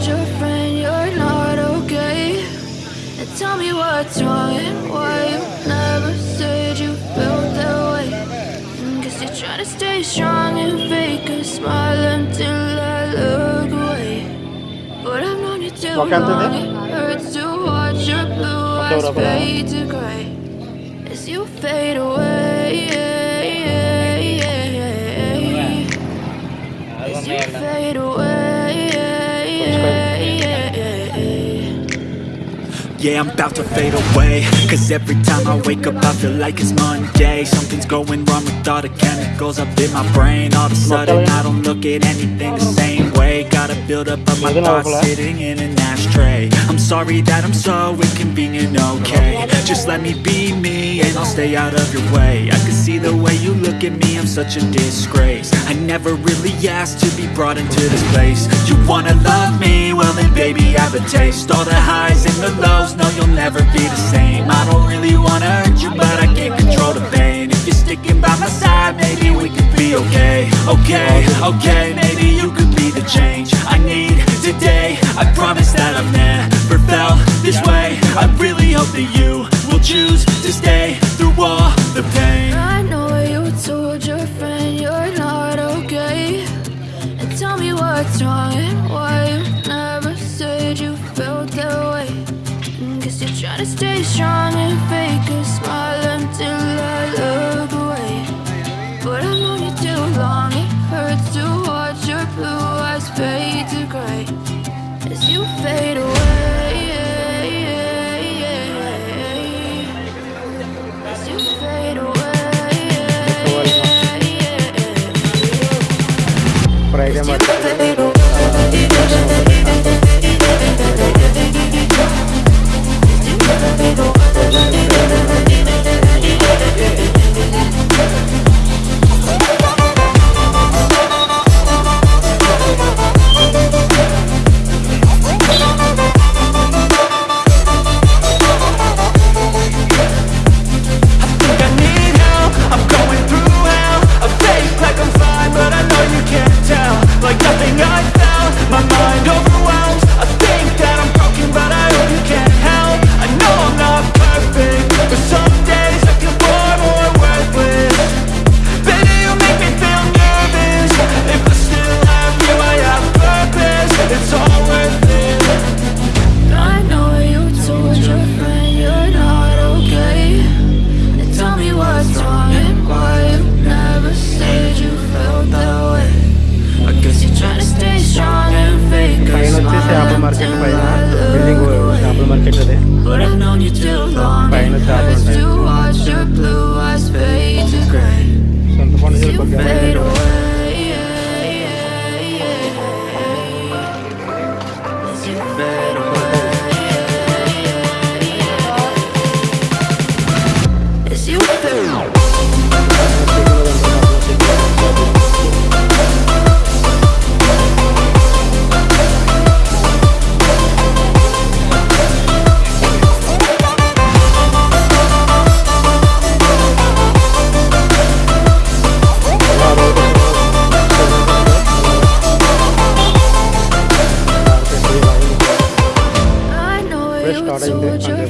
told your friend you're not okay? And tell me what's wrong and why you never said you felt that way. Mm, Guess you're trying to stay strong and fake a smile until I look away. But I've known you too What kind long. It hurts to watch your blue eyes fade to gray as you fade away. As you fade away. Yeah, I'm about to fade away. Cause every time I wake up I feel like it's Monday. Something's going wrong with all the chemicals up in my brain. All of a sudden I don't look at anything the same way. Gotta build up of my thoughts sitting in an ashtray. I'm sorry that I'm so inconvenient, okay? Just let me be me and I'll stay out of your way. I can see the way you look at me, I'm such a disgrace. I never really asked to be brought into this place. You wanna love me? Well then baby I have a taste. All the highs and the lows, no you'll never be the same. I don't really wanna hurt you but I can't control the pain. If you're sticking by my side, maybe we could be okay. Okay, okay, maybe you could be the change I need today. I promise that I've never felt this way. I really hope that you will choose Gotta stay strong and fake a smile until I look away. But I've known you too long, it hurts to watch your blue eyes fade to gray. As you fade away As you fade away. వచ్చేసి smile చేపల market until పైన I building look చేపల away. Market అది But I've known you too long. పైన It చేపలు hurts ఉంటాయి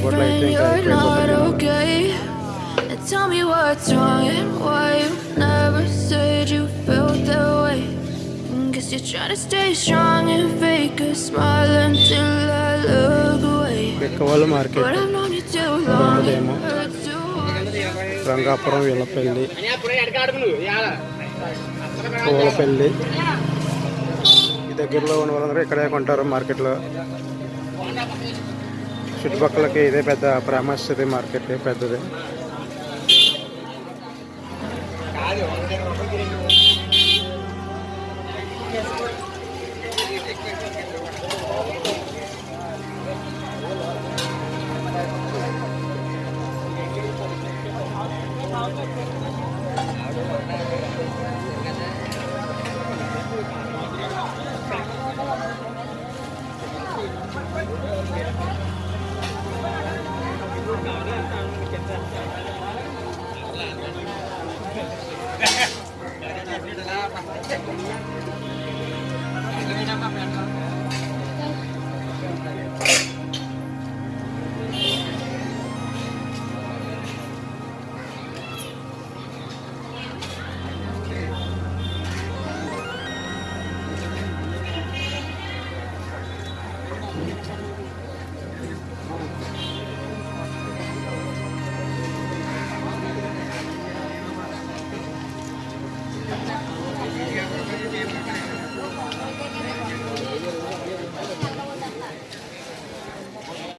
అయింది. told your అంటే బొట్లు అయితే friend ఇంకా you're ఎక్కువ not అయిపోతుంది. okay. And tell me what's wrong and why you never said you felt that way. Mm, Guess you're trying to stay strong and fake a smile until I look away. ఎక్కువ market But I've known you too long. It Demo. hurts to watch Rangapuram Vellapalli Pulapalli ఈ దగ్గరలో ఉన్న వాళ్ళందరూ ఇక్కడే కొంటారు మార్కెట్లో చుట్టుపక్కలకి ఇదే పెద్ద ప్రామస్తుంది మార్కెట్ పెద్దది